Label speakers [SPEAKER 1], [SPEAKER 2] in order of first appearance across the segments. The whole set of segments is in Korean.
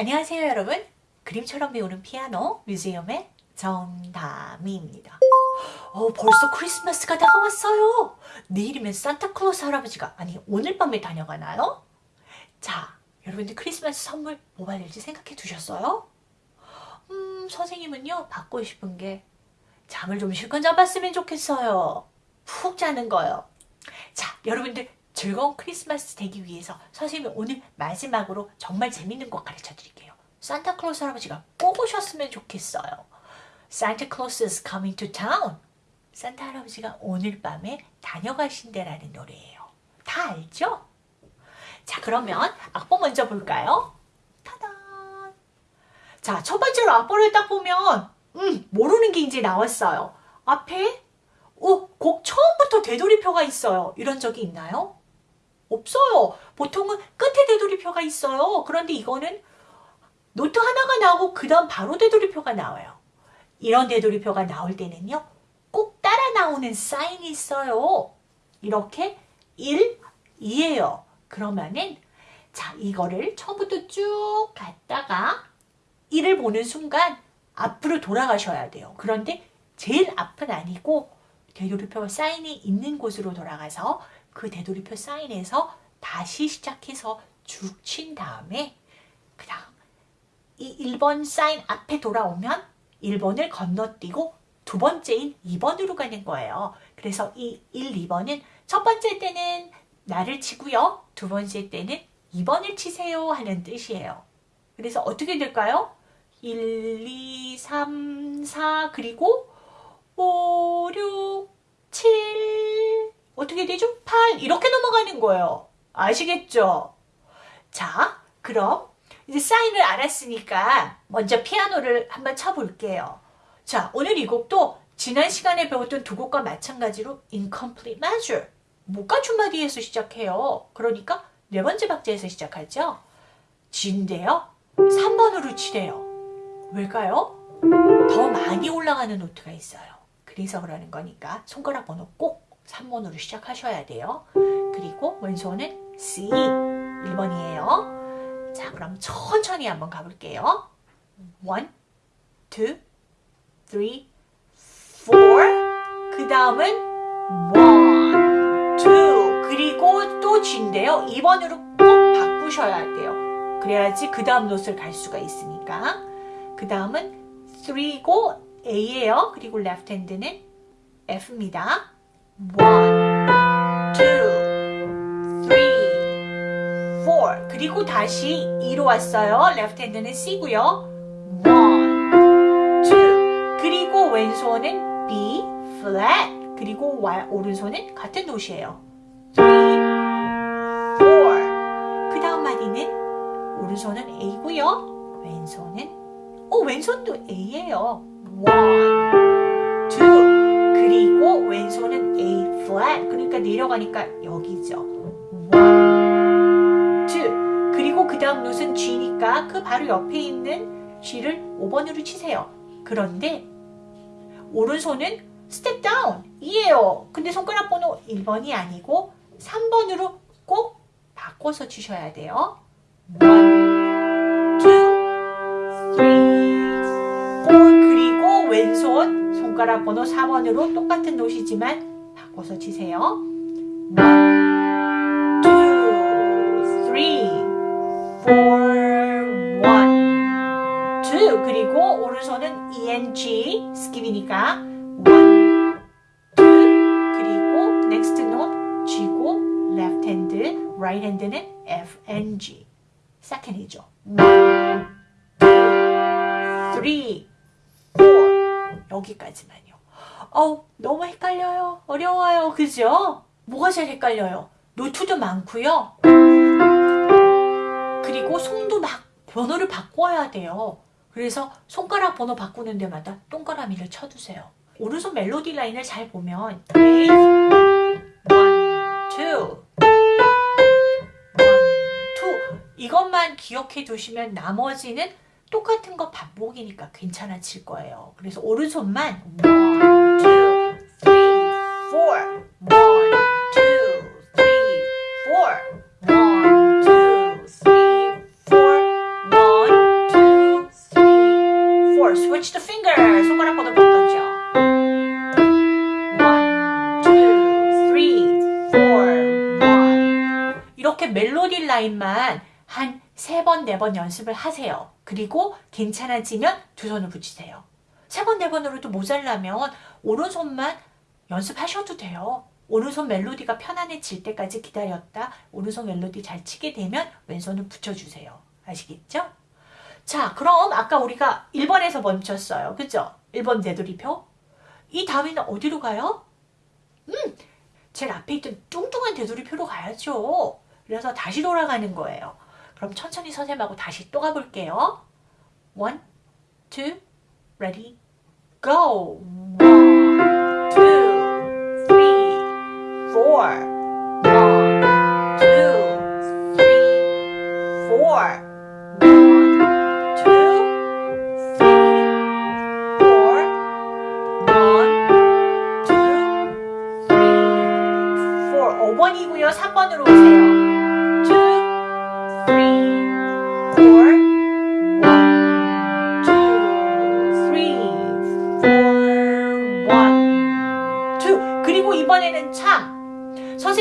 [SPEAKER 1] 안녕하세요 여러분. 그림처럼 배우는 피아노 뮤지엄의 정다미입니다. 어, 벌써 크리스마스가 다가왔어요. 내일이면 산타클로스 할아버지가 아니 오늘 밤에 다녀가나요? 자 여러분들 크리스마스 선물 뭐 받을지 생각해 두셨어요? 음 선생님은요 받고 싶은 게 잠을 좀 실컷 잡았으면 좋겠어요. 푹 자는 거요. 자 여러분들 즐거운 크리스마스 되기 위해서 선생님이 오늘 마지막으로 정말 재밌는 거 가르쳐 드릴게요. 산타클로스 할아버지가 꼭 오셨으면 좋겠어요. Santa Claus is coming to town. 산타 할아버지가 오늘 밤에 다녀가신대라는 노래예요. 다 알죠? 자 그러면 악보 먼저 볼까요? 타단! 자 첫 번째로 악보를 딱 보면 음 모르는 게 이제 나왔어요. 앞에 오, 곡 처음부터 되돌이표가 있어요. 이런 적이 있나요? 없어요. 보통은 끝에 되돌이표가 있어요. 그런데 이거는 노트 하나가 나오고 그 다음 바로 되돌이표가 나와요. 이런 되돌이표가 나올 때는요. 꼭 따라 나오는 사인이 있어요. 이렇게 1, 2예요. 그러면은 자 이거를 처음부터 쭉 갔다가 1을 보는 순간 앞으로 돌아가셔야 돼요. 그런데 제일 앞은 아니고 되돌이표 사인이 있는 곳으로 돌아가서 그 되돌이표 사인에서 다시 시작해서 쭉 친 다음에 그 다음 이 1번 사인 앞에 돌아오면 1번을 건너뛰고 두 번째인 2번으로 가는 거예요. 그래서 이 1, 2번은 첫 번째 때는 나를 치고요. 두 번째 때는 2번을 치세요 하는 뜻이에요. 그래서 어떻게 될까요? 1, 2, 3, 4 그리고 5, 6, 7 어떻게 8 이렇게 넘어가는 거예요. 아시겠죠? 자 그럼 이제 사인을 알았으니까 먼저 피아노를 한번 쳐볼게요. 자 오늘 이 곡도 지난 시간에 배웠던 두 곡과 마찬가지로 incomplete measure 못가춤 마디에서 시작해요. 그러니까 네 번째 박자에서 시작하죠. G인데요. 3번으로 치래요. 왜일까요? 더 많이 올라가는 노트가 있어요. 그래서 그러는 거니까 손가락 번호 꼭 3번으로 시작하셔야 돼요. 그리고 왼손은 C 1번이에요. 자 그럼 천천히 한번 가볼게요. 1, 2, 3, 4. 그 다음은 1, 2. 그리고 또 G인데요. 2번으로 꼭 바꾸셔야 돼요. 그래야지 그 다음 노트를 갈 수가 있으니까. 그 다음은 3고 A예요. 그리고 left hand는 F입니다. 1, 2, 3, 4 그리고 다시 2로 왔어요. left hand는 C고요. 1, 2 그리고 왼손은 B flat 그리고 오른손은 같은 노트예요. 3, 4그 다음 마디는 오른손은 A고요. 왼손은 오 왼손도 A예요. 1, 2 그리고 왼손은 A flat. 그러니까 내려가니까 여기죠. 1, 2 그리고 그 다음 note는 G니까 그 바로 옆에 있는 G를 5번으로 치세요. 그런데 오른손은 step down이에요. 근데 손가락 번호 1번이 아니고 3번으로 꼭 바꿔서 치셔야 돼요. 1, 2, 3, 4 그리고 왼손 손가락 번호 4번으로 똑같은 note지만 바꿔서 치세요. 1, 2, 3, 4, 1, 2 그리고 오른손은 ENG 스킵이니까 1, 2 그리고 next note G고 left hand, right hand는 F, N, G second이죠. 1, 2, 3, 4 여기까지만요. 어 너무 헷갈려요. 어려워요. 그죠? 뭐가 제일 헷갈려요? 노트도 많고요. 그리고 손도 막 번호를 바꿔야 돼요. 그래서 손가락 번호 바꾸는 데마다 동그라미를 쳐두세요. 오른손 멜로디 라인을 잘 보면 1, 2, 2 이것만 기억해 두시면 나머지는 똑같은 거 반복이니까 괜찮아질 거예요. 그래서 오른손만 1, 2, 3, 4 1, 2, 3, 4 1, 2, 3, 4 1, 2, 3, 4 Switch the finger! 손가락 뻗어 뻗었죠? 멜로디 라인만 한 세 번, 네 번 연습을 하세요. 그리고 괜찮아지면 두 손을 붙이세요. 세 번, 네 번으로도 모자라면 오른손만 연습하셔도 돼요. 오른손 멜로디가 편안해질 때까지 기다렸다 오른손 멜로디 잘 치게 되면 왼손을 붙여주세요. 아시겠죠? 자 그럼 아까 우리가 1번에서 멈췄어요. 그죠? 1번 되돌이표. 이 다음에는 어디로 가요? 음, 제일 앞에 있던 뚱뚱한 되돌이표로 가야죠. 그래서 다시 돌아가는 거예요. 그럼 천천히 선생님하고 다시 또 가볼게요. One, two, ready, go. One, two, three, four. One, two, three, four. 5번이고요. 3번으로 오세요.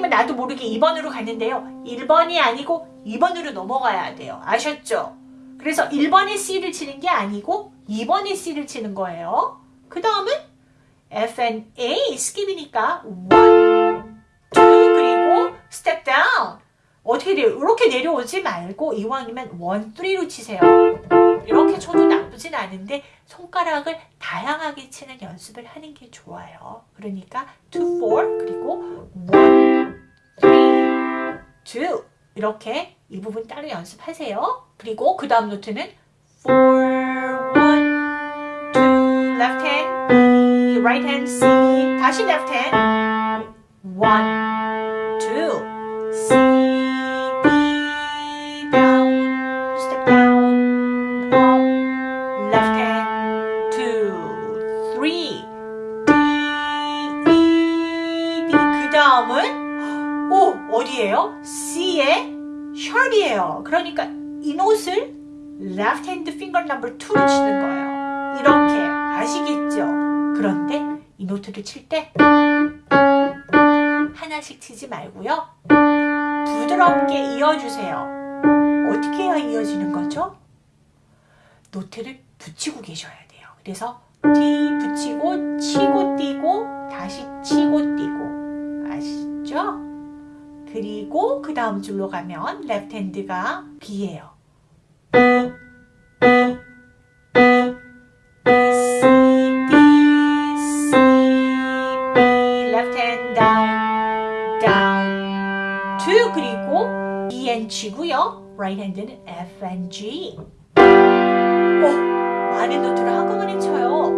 [SPEAKER 1] 선생님은 나도 모르게 2번으로 갔는데요. 1번이 아니고 2번으로 넘어가야 돼요. 아셨죠? 그래서 1번의 C를 치는 게 아니고 2번의 C를 치는 거예요. 그 다음은 F and A skip이니까 1, 2 그리고 step down 어떻게 돼요? 이렇게 내려오지 말고 이왕이면 1, 3로 치세요. 이렇게 쳐도 나쁘진 않은데 손가락을 다양하게 치는 연습을 하는 게 좋아요. 그러니까 2, 4 그리고 1, 3, 2 이렇게 이 부분 따로 연습하세요. 그리고 그 다음 note는 4, 1, 2 left hand B, right hand C 다시 left hand 1, number 2로 치는 거예요. 이렇게 아시겠죠? 그런데 이 note를 칠 때 하나씩 치지 말고요. 부드럽게 이어주세요. 어떻게 해야 이어지는 거죠? note를 붙이고 계셔야 돼요. 그래서 D 붙이고 치고 뛰고 다시 치고 뛰고 아시죠? 그리고 그 다음 줄로 가면 left hand가 B예요. G고요. right hand는 F and G. 오, 많은 노트를 한꺼번에 쳐요.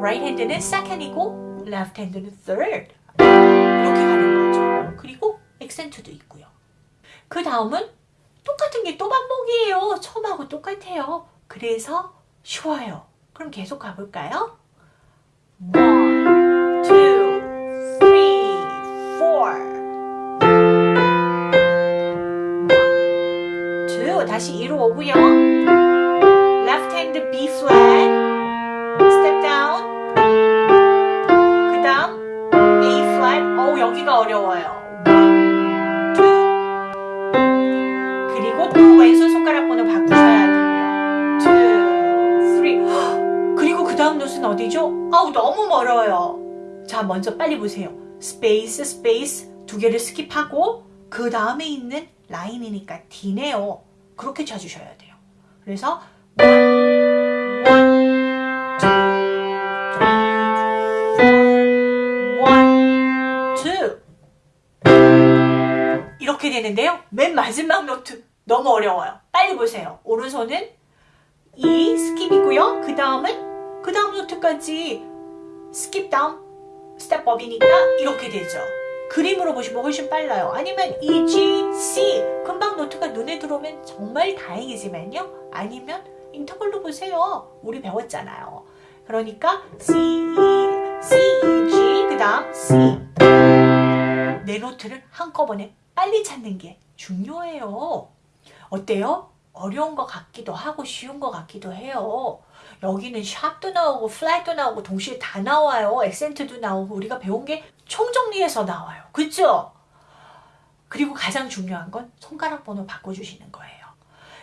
[SPEAKER 1] right hand는 second이고 left hand는 third. 이렇게 가는 거죠. 그리고 액센트도 있고요. 그 다음은 똑같은 게 또 반복이에요. 처음하고 똑같아요. 그래서 쉬워요. 그럼 계속 가볼까요? 먼저 빨리 보세요. space space 두 개를 skip하고 그 다음에 있는 라인이니까 D네요. 그렇게 쳐주셔야 돼요. 그래서. 이렇게 되는데요. 맨 마지막 노트 너무 어려워요. 빨리 보세요. 오른손은 E skip이고요. 그 다음은 그 다음 note까지 skip down step up이니까 이렇게 되죠. 그림으로 보시면 훨씬 빨라요. 아니면 E, G, C 금방 note가 눈에 들어오면 정말 다행이지만요. 아니면 interval로 보세요. 우리 배웠잖아요. 그러니까 C, E, C, E, G 그 다음 C 네 note를 한꺼번에 빨리 찾는 게 중요해요. 어때요? 어려운 것 같기도 하고 쉬운 것 같기도 해요. 여기는 샵도 나오고 플랫도 나오고 동시에 다 나와요. 액센트도 나오고 우리가 배운 게 총정리해서 나와요. 그죠? 그리고 가장 중요한 건 손가락 번호 바꿔주시는 거예요.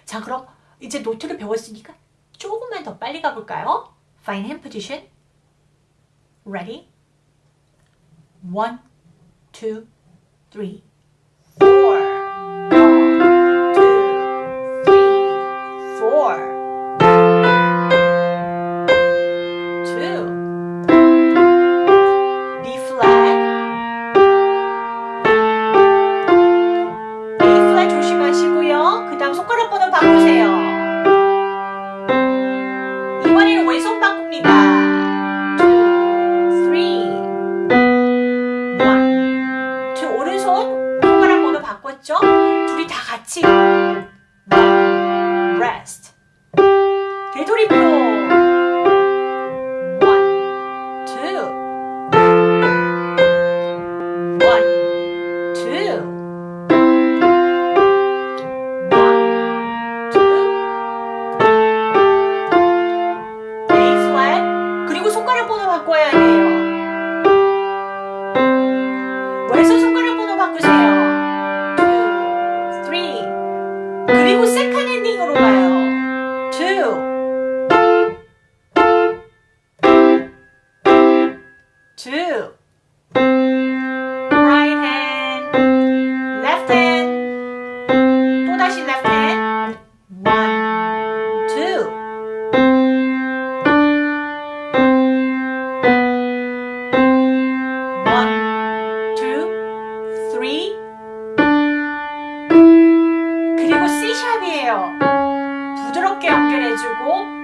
[SPEAKER 1] 자 그럼 이제 노트를 배웠으니까 조금만 더 빨리 가볼까요? Fine hand position. Ready? One, two, three, four. 손 부드럽게 연결해주고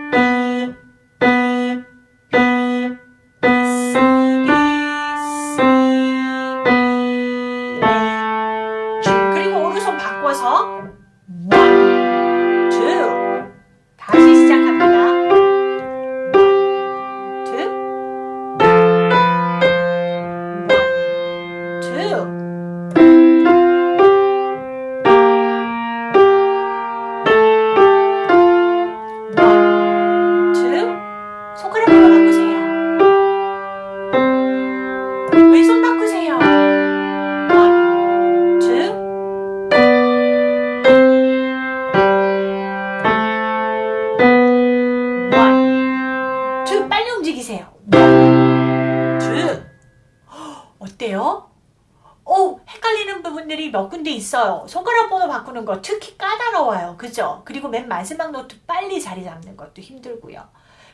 [SPEAKER 1] 있어요. 손가락 번호 바꾸는 거 특히 까다로워요. 그죠? 그리고 맨 마지막 노트 빨리 자리 잡는 것도 힘들고요.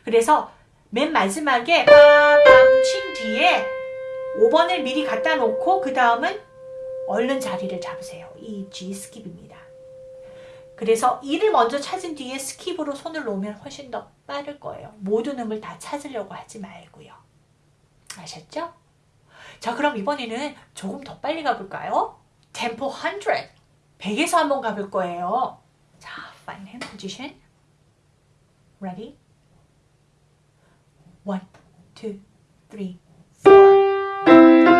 [SPEAKER 1] 그래서 맨 마지막에 빵빵 친 뒤에 5번을 미리 갖다 놓고 그 다음은 얼른 자리를 잡으세요. E G skip입니다. 그래서 E를 먼저 찾은 뒤에 skip으로 손을 놓으면 훨씬 더 빠를 거예요. 모든 음을 다 찾으려고 하지 말고요. 아셨죠? 자 그럼 이번에는 조금 더 빨리 가볼까요? 템포 100 100에서 한번 가볼 거예요 자 find hand position ready 1 2 3 4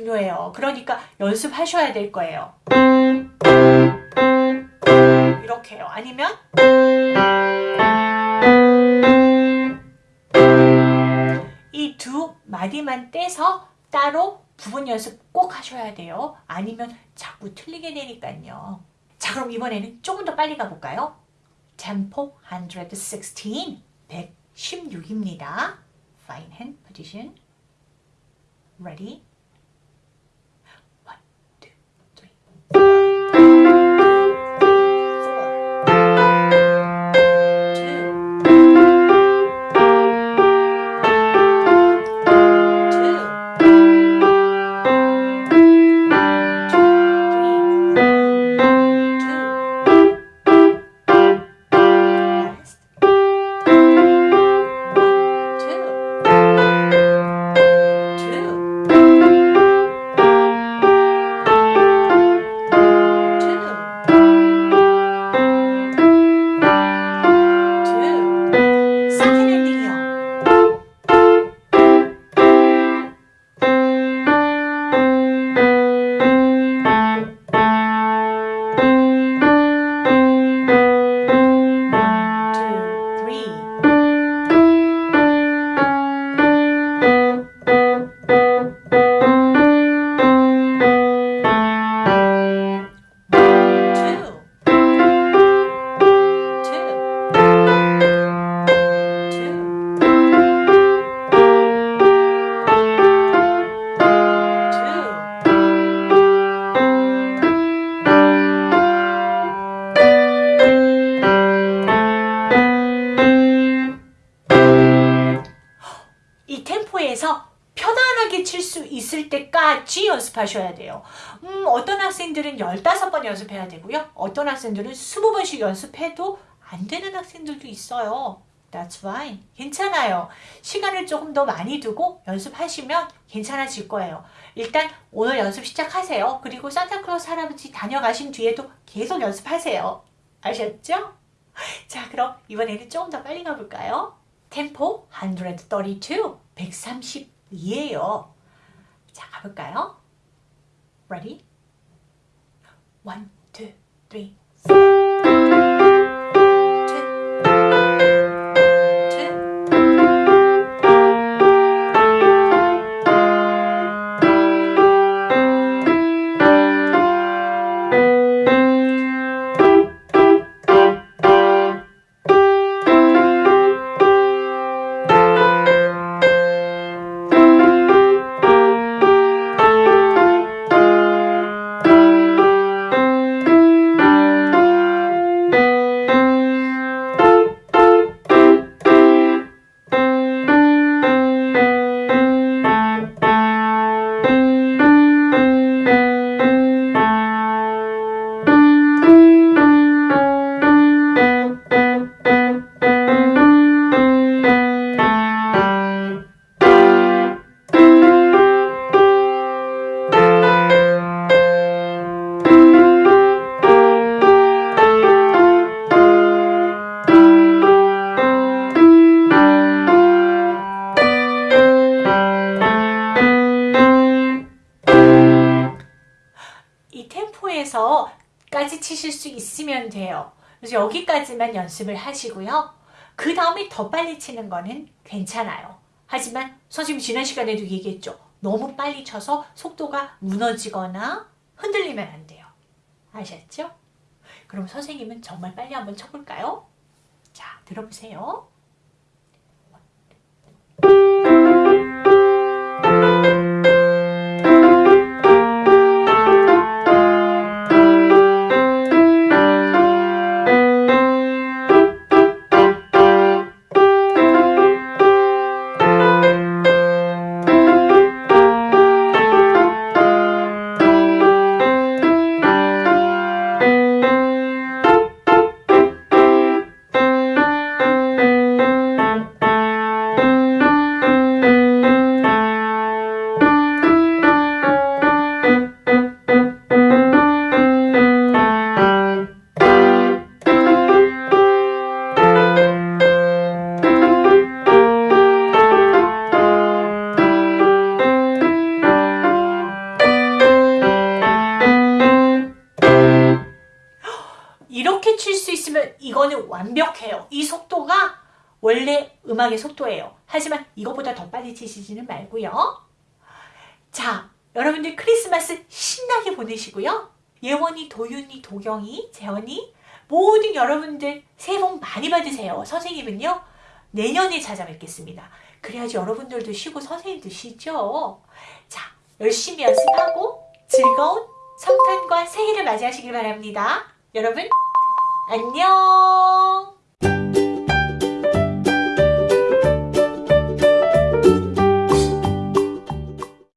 [SPEAKER 1] 중요해요. 그러니까 연습하셔야 될 거예요. 이렇게요. 아니면 이 두 마디만 떼서 따로 부분 연습 꼭 하셔야 돼요. 아니면 자꾸 틀리게 되니까요. 자 그럼 이번에는 조금 더 빨리 가볼까요? Tempo 116, 116입니다. Fine hand position. Ready? 연습하셔야 돼요. 음, 어떤 학생들은 15번 연습해야 되고요. 어떤 학생들은 20번씩 연습해도 안 되는 학생들도 있어요. That's fine. 괜찮아요. 시간을 조금 더 많이 두고 연습하시면 괜찮아질 거예요. 일단 오늘 연습 시작하세요. 그리고 산타클로스 할아버지 다녀가신 뒤에도 계속 연습하세요. 아셨죠? 자, 그럼 이번에는 조금 더 빨리 가볼까요? 템포 132, 132예요. 자, 가볼까요? Ready? One, two, three, four. 3호에서까지 치실 수 있으면 돼요. 그래서 여기까지만 연습을 하시고요. 그 다음에 더 빨리 치는 거는 괜찮아요. 하지만 선생님 지난 시간에도 얘기했죠. 너무 빨리 쳐서 속도가 무너지거나 흔들리면 안 돼요. 아셨죠? 그럼 선생님은 정말 빨리 한번 쳐볼까요? 자, 들어보세요. 칠 수 있으면 이거는 완벽해요. 이 속도가 원래 음악의 속도예요. 하지만 이거보다 더 빨리 치시지는 말고요. 자, 여러분들 크리스마스 신나게 보내시고요. 예원이, 도윤이, 도경이, 재원이 모든 여러분들 새해 복 많이 받으세요. 선생님은요. 내년에 찾아뵙겠습니다. 그래야지 여러분들도 쉬고 선생님도 쉬죠. 자, 열심히 연습하고 즐거운 성탄과 새해를 맞이하시길 바랍니다. 여러분 안녕!